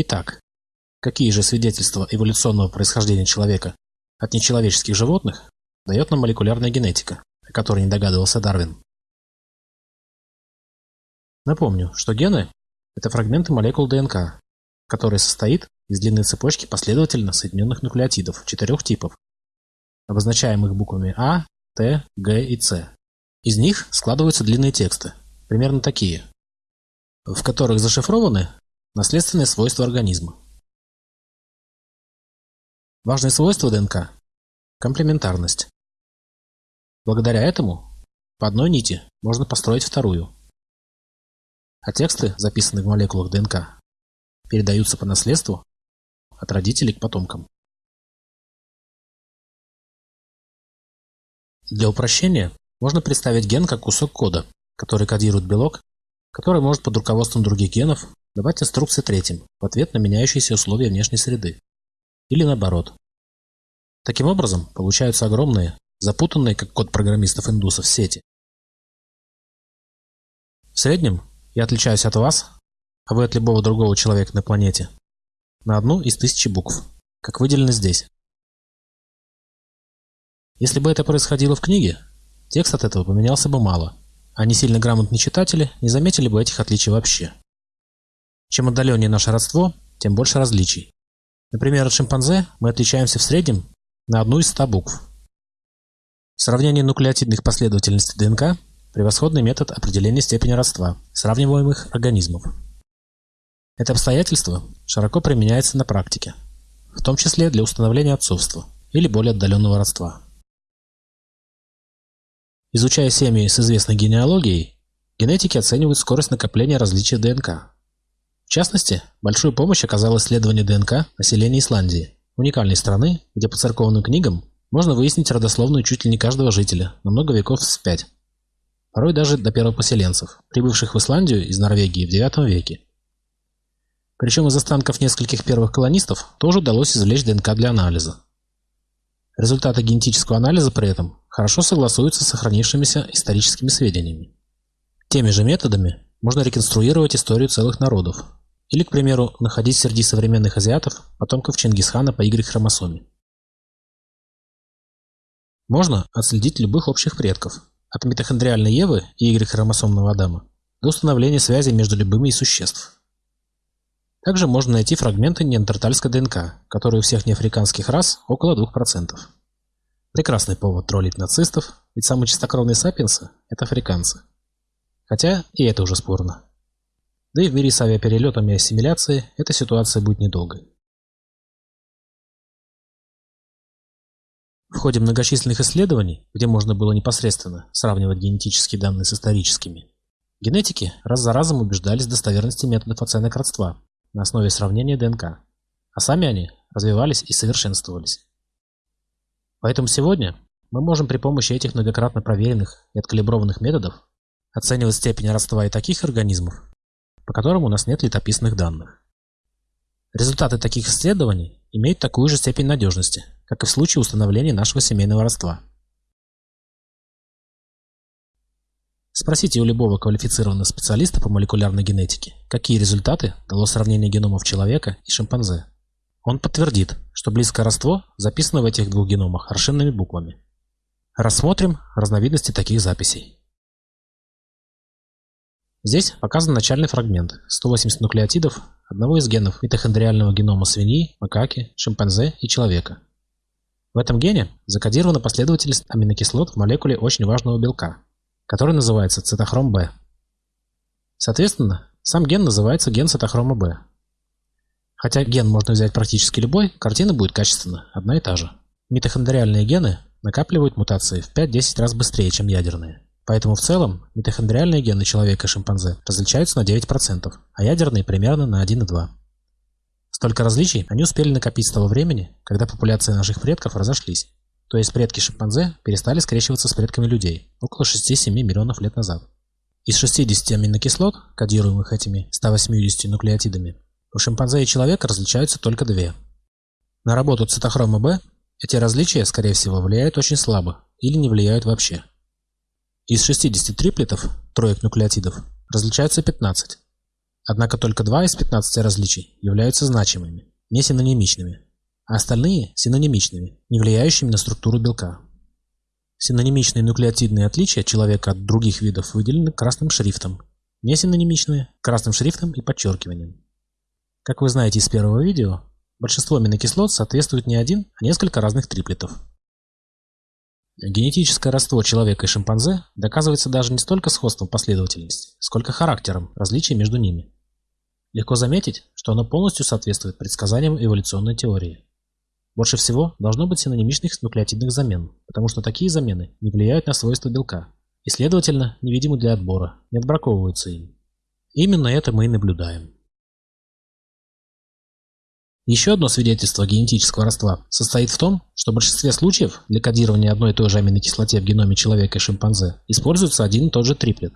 Итак, какие же свидетельства эволюционного происхождения человека от нечеловеческих животных дает нам молекулярная генетика, о которой не догадывался Дарвин? Напомню, что гены – это фрагменты молекул ДНК, который состоит из длинной цепочки последовательно соединенных нуклеотидов четырех типов, обозначаемых буквами А, Т, Г и С. Из них складываются длинные тексты, примерно такие, в которых зашифрованы наследственные свойства организма. Важное свойство ДНК – комплементарность. Благодаря этому по одной нити можно построить вторую. А тексты, записанные в молекулах ДНК, передаются по наследству от родителей к потомкам. Для упрощения можно представить ген как кусок кода, который кодирует белок, который может под руководством других генов давать инструкции третьим в ответ на меняющиеся условия внешней среды. Или наоборот. Таким образом, получаются огромные, запутанные, как код программистов-индусов, сети. В среднем я отличаюсь от вас, а вы от любого другого человека на планете, на одну из тысячи букв, как выделено здесь. Если бы это происходило в книге, текст от этого поменялся бы мало, а не сильно грамотные читатели не заметили бы этих отличий вообще. Чем отдаленнее наше родство, тем больше различий. Например, от шимпанзе мы отличаемся в среднем на одну из ста букв. Сравнение нуклеотидных последовательностей ДНК – превосходный метод определения степени родства сравниваемых организмов. Это обстоятельство широко применяется на практике, в том числе для установления отцовства или более отдаленного родства. Изучая семьи с известной генеалогией, генетики оценивают скорость накопления различий ДНК. В частности, большую помощь оказало исследование ДНК населения Исландии, уникальной страны, где по церковным книгам можно выяснить родословную чуть ли не каждого жителя на много веков вспять. Порой даже до первопоселенцев, прибывших в Исландию из Норвегии в IX веке. Причем из останков нескольких первых колонистов тоже удалось извлечь ДНК для анализа. Результаты генетического анализа при этом хорошо согласуются с сохранившимися историческими сведениями. Теми же методами можно реконструировать историю целых народов, или, к примеру, находить среди современных азиатов потомков Чингисхана по Y-хромосоме. Можно отследить любых общих предков, от митохондриальной Евы и Y-хромосомного Адама до установления связи между любыми из существ. Также можно найти фрагменты неандертальской ДНК, которые у всех неафриканских рас около 2%. Прекрасный повод троллить нацистов, ведь самые чистокровные сапиенсы – это африканцы. Хотя и это уже спорно. Да и в мире с авиаперелетами и ассимиляцией эта ситуация будет недолгой. В ходе многочисленных исследований, где можно было непосредственно сравнивать генетические данные с историческими, генетики раз за разом убеждались в достоверности методов оценок родства на основе сравнения ДНК, а сами они развивались и совершенствовались. Поэтому сегодня мы можем при помощи этих многократно проверенных и откалиброванных методов оценивать степень родства и таких организмов, по которым у нас нет летописных данных. Результаты таких исследований имеют такую же степень надежности, как и в случае установления нашего семейного родства. Спросите у любого квалифицированного специалиста по молекулярной генетике, какие результаты дало сравнение геномов человека и шимпанзе. Он подтвердит, что близкое родство записано в этих двух геномах аршинными буквами. Рассмотрим разновидности таких записей. Здесь показан начальный фрагмент – 180 нуклеотидов одного из генов митохондриального генома свиньи, макаки, шимпанзе и человека. В этом гене закодирована последовательность аминокислот в молекуле очень важного белка, который называется цитохром B. Соответственно, сам ген называется ген цитохрома B, Хотя ген можно взять практически любой, картина будет качественно одна и та же. Митохондриальные гены накапливают мутации в 5-10 раз быстрее, чем ядерные. Поэтому в целом митохондриальные гены человека и шимпанзе различаются на 9%, а ядерные примерно на 1,2%. Столько различий они успели накопить с того времени, когда популяции наших предков разошлись. То есть предки шимпанзе перестали скрещиваться с предками людей около 6-7 миллионов лет назад. Из 60 аминокислот, кодируемых этими 180 нуклеотидами, у шимпанзе и человека различаются только две. На работу цитохрома B эти различия, скорее всего, влияют очень слабо или не влияют вообще. Из 60 триплетов, троек нуклеотидов, различаются 15, Однако только два из 15 различий являются значимыми, не синонимичными, а остальные – синонимичными, не влияющими на структуру белка. Синонимичные нуклеотидные отличия человека от других видов выделены красным шрифтом, не синонимичные – красным шрифтом и подчеркиванием. Как вы знаете из первого видео, большинство аминокислот соответствует не один, а несколько разных триплетов. Генетическое родство человека и шимпанзе доказывается даже не столько сходством последовательности, сколько характером различий между ними. Легко заметить, что оно полностью соответствует предсказаниям эволюционной теории. Больше всего должно быть синонимичных нуклеотидных замен, потому что такие замены не влияют на свойства белка и, следовательно, невидимы для отбора, не отбраковываются им. Именно это мы и наблюдаем. Еще одно свидетельство генетического родства состоит в том, что в большинстве случаев для кодирования одной и той же аминокислоте в геноме человека и шимпанзе используется один и тот же триплет.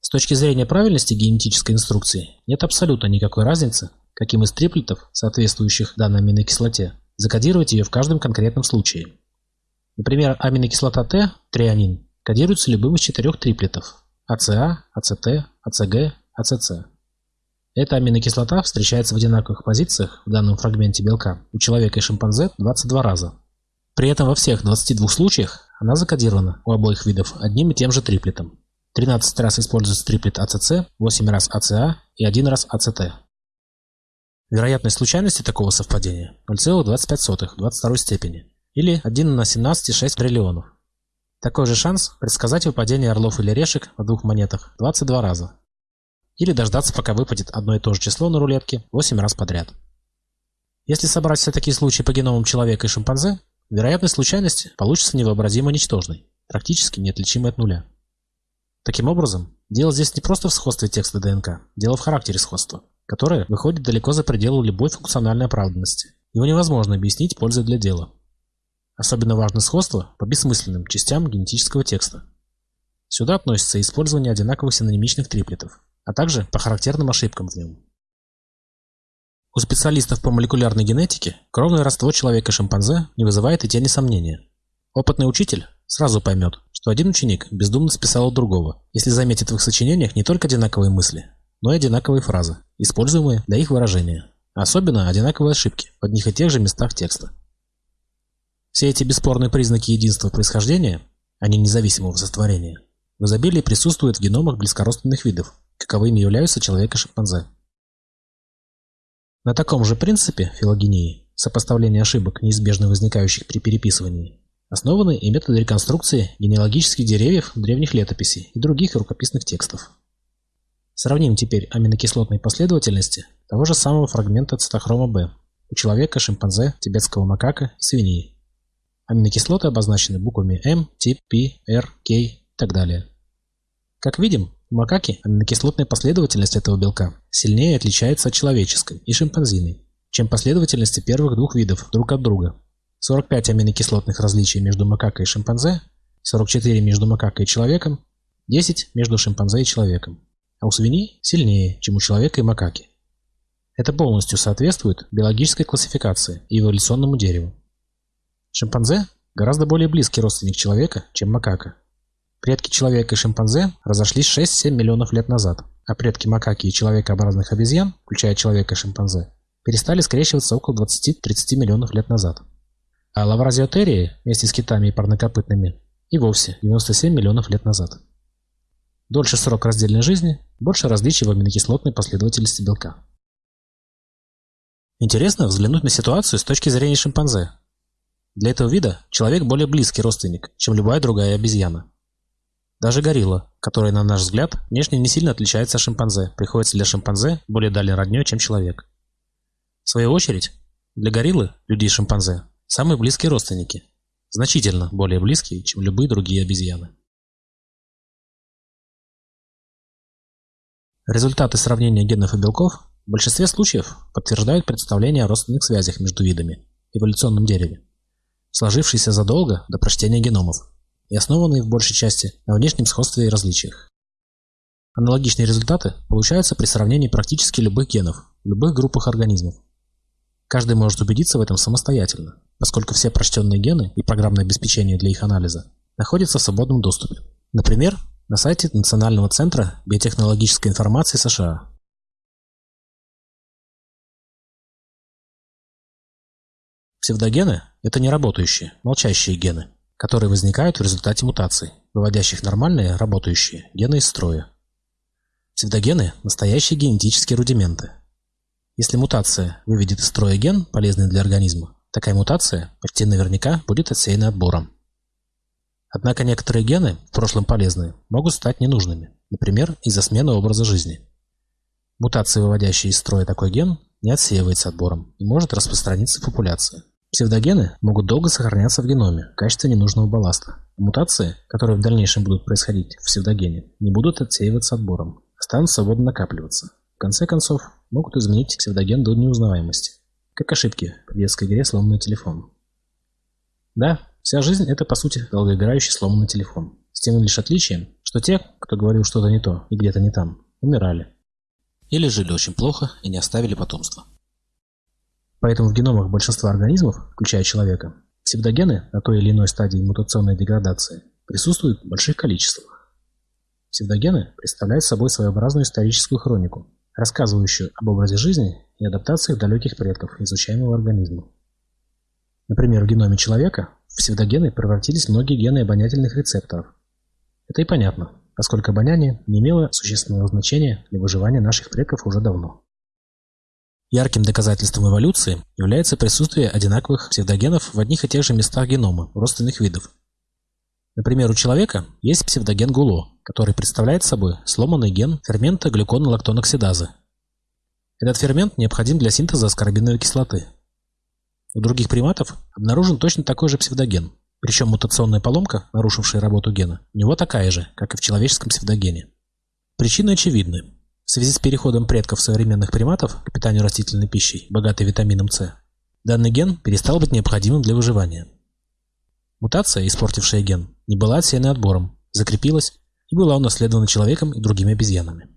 С точки зрения правильности генетической инструкции нет абсолютно никакой разницы, каким из триплетов, соответствующих данной аминокислоте, закодировать ее в каждом конкретном случае. Например, аминокислота Т, трианин, кодируется любым из четырех триплетов АЦА, АЦТ, АЦГ, АЦЦ. Эта аминокислота встречается в одинаковых позициях в данном фрагменте белка у человека и шимпанзе 22 раза. При этом во всех 22 случаях она закодирована у обоих видов одним и тем же триплетом. 13 раз используется триплет АЦЦ, 8 раз АЦА и 1 раз АЦТ. Вероятность случайности такого совпадения 0,25 в 22 степени, или 1 на 17,6 триллионов. Такой же шанс предсказать выпадение орлов или решек на двух монетах 22 раза. Или дождаться, пока выпадет одно и то же число на рулетке 8 раз подряд. Если собрать все такие случаи по геномам человека и шимпанзе, вероятность случайности получится невообразимо ничтожной, практически неотличимой от нуля. Таким образом, дело здесь не просто в сходстве текста ДНК, дело в характере сходства которое выходит далеко за пределы любой функциональной оправданности. Его невозможно объяснить пользой для дела. Особенно важно сходство по бессмысленным частям генетического текста. Сюда относится использование одинаковых синонимичных триплетов, а также по характерным ошибкам в нем. У специалистов по молекулярной генетике кровное родство человека-шимпанзе не вызывает и тени сомнения. Опытный учитель сразу поймет, что один ученик бездумно списал у другого, если заметит в их сочинениях не только одинаковые мысли, но и одинаковые фразы, используемые для их выражения, особенно одинаковые ошибки в одних и тех же местах текста. Все эти бесспорные признаки единства происхождения, а не независимого сотворения, в изобилии присутствуют в геномах близкородственных видов, каковыми являются человек и шимпанзе. На таком же принципе филогении, сопоставления ошибок, неизбежно возникающих при переписывании, основаны и методы реконструкции генеалогических деревьев древних летописей и других рукописных текстов. Сравним теперь аминокислотные последовательности того же самого фрагмента цитохрома B у человека, шимпанзе, тибетского макака свиньи. Аминокислоты обозначены буквами М, Т, П, Р, К и так далее. Как видим, макаки аминокислотная последовательность этого белка сильнее отличается от человеческой и шимпанзиной, чем последовательности первых двух видов друг от друга. 45 аминокислотных различий между макакой и шимпанзе, 44 между макакой и человеком, 10 между шимпанзе и человеком а у свиней сильнее, чем у человека и макаки. Это полностью соответствует биологической классификации и эволюционному дереву. Шимпанзе гораздо более близкий родственник человека, чем макака. Предки человека и шимпанзе разошлись 6-7 миллионов лет назад, а предки макаки и человекообразных обезьян, включая человека и шимпанзе, перестали скрещиваться около 20-30 миллионов лет назад. А лавразиотерии вместе с китами и парнокопытными и вовсе 97 миллионов лет назад. Дольше срок раздельной жизни, больше различий в аминокислотной последовательности белка. Интересно взглянуть на ситуацию с точки зрения шимпанзе. Для этого вида человек более близкий родственник, чем любая другая обезьяна. Даже горилла, которая, на наш взгляд, внешне не сильно отличается от шимпанзе, приходится для шимпанзе более дальней роднёй, чем человек. В свою очередь, для гориллы, людей и шимпанзе, самые близкие родственники, значительно более близкие, чем любые другие обезьяны. Результаты сравнения генов и белков в большинстве случаев подтверждают представление о родственных связях между видами в эволюционном дереве, сложившиеся задолго до прочтения геномов и основанные в большей части на внешнем сходстве и различиях. Аналогичные результаты получаются при сравнении практически любых генов, любых группах организмов. Каждый может убедиться в этом самостоятельно, поскольку все прочтенные гены и программное обеспечение для их анализа находятся в свободном доступе. Например, на сайте Национального центра биотехнологической информации США Псевдогены – это неработающие, молчащие гены которые возникают в результате мутаций, выводящих нормальные, работающие гены из строя. Псевдогены – настоящие генетические рудименты. Если мутация выведет из строя ген, полезный для организма, такая мутация почти наверняка будет отсеяна отбором. Однако некоторые гены, в прошлом полезные, могут стать ненужными, например, из-за смены образа жизни. Мутация, выводящая из строя такой ген, не отсеивается отбором и может распространиться в популяции. Псевдогены могут долго сохраняться в геноме в качестве ненужного балласта. Мутации, которые в дальнейшем будут происходить в псевдогене, не будут отсеиваться отбором, станут свободно накапливаться. В конце концов, могут изменить псевдоген до неузнаваемости, как ошибки при детской игре «Сломанный телефон». Да, вся жизнь – это, по сути, долгоиграющий сломанный телефон. С тем лишь отличием, что те, кто говорил что-то не то и где-то не там, умирали. Или жили очень плохо и не оставили потомства. Поэтому в геномах большинства организмов, включая человека, псевдогены на той или иной стадии мутационной деградации присутствуют в больших количествах. Псевдогены представляют собой своеобразную историческую хронику, рассказывающую об образе жизни и адаптациях далеких предков изучаемого организма. Например, в геноме человека в псевдогены превратились многие гены обонятельных рецепторов. Это и понятно, поскольку обоняние не имело существенного значения для выживания наших предков уже давно. Ярким доказательством эволюции является присутствие одинаковых псевдогенов в одних и тех же местах генома родственных видов. Например, у человека есть псевдоген ГУЛО, который представляет собой сломанный ген фермента глюконолактоноксидазы. Этот фермент необходим для синтеза аскорбиновой кислоты. У других приматов обнаружен точно такой же псевдоген, причем мутационная поломка, нарушившая работу гена, у него такая же, как и в человеческом псевдогене. Причины очевидны. В связи с переходом предков современных приматов к питанию растительной пищей, богатой витамином С, данный ген перестал быть необходимым для выживания. Мутация, испортившая ген, не была отсеяна отбором, закрепилась и была унаследована человеком и другими обезьянами.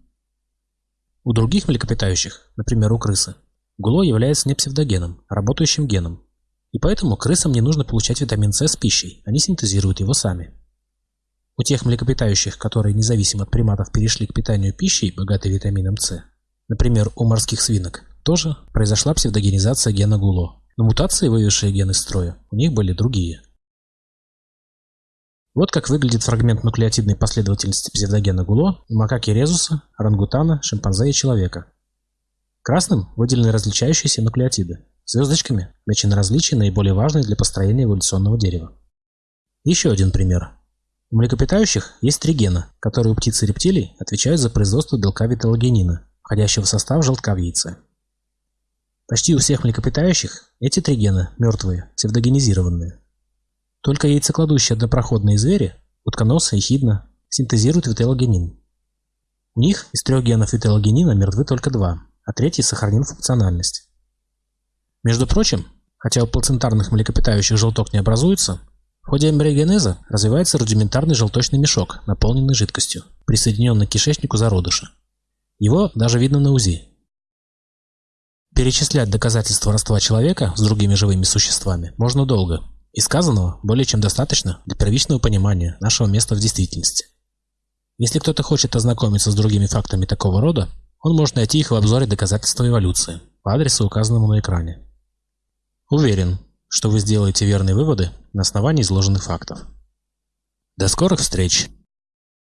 У других млекопитающих, например у крысы, ГУЛО является не псевдогеном, а работающим геном, и поэтому крысам не нужно получать витамин С с пищей, они синтезируют его сами. У тех млекопитающих, которые независимо от приматов перешли к питанию пищей, богатой витамином С, например, у морских свинок, тоже произошла псевдогенизация гена ГУЛО, но мутации, вывезшие ген из строя, у них были другие. Вот как выглядит фрагмент нуклеотидной последовательности псевдогена ГУЛО у макаки резуса, орангутана, шимпанзе и человека. Красным выделены различающиеся нуклеотиды, звездочками отмечены различия, наиболее важные для построения эволюционного дерева. Еще один пример. У млекопитающих есть три гена, которые у птиц и рептилий отвечают за производство белка виталогенина, входящего в состав желтка в яйце. Почти у всех млекопитающих эти три гена мертвые, псевдогенизированные. Только яйцекладущие однопроходные звери, утконосы и хидна, синтезируют виталогенин. У них из трех генов виталогенина мертвы только два, а третий сохранил функциональность. Между прочим, хотя у плацентарных млекопитающих желток не образуется, в ходе эмбриогенеза развивается рудиментарный желточный мешок, наполненный жидкостью, присоединенный к кишечнику зародыша. Его даже видно на УЗИ. Перечислять доказательства родства человека с другими живыми существами можно долго, и сказанного более чем достаточно для первичного понимания нашего места в действительности. Если кто-то хочет ознакомиться с другими фактами такого рода, он может найти их в обзоре доказательства эволюции по адресу, указанному на экране. Уверен, что вы сделаете верные выводы на основании изложенных фактов. До скорых встреч!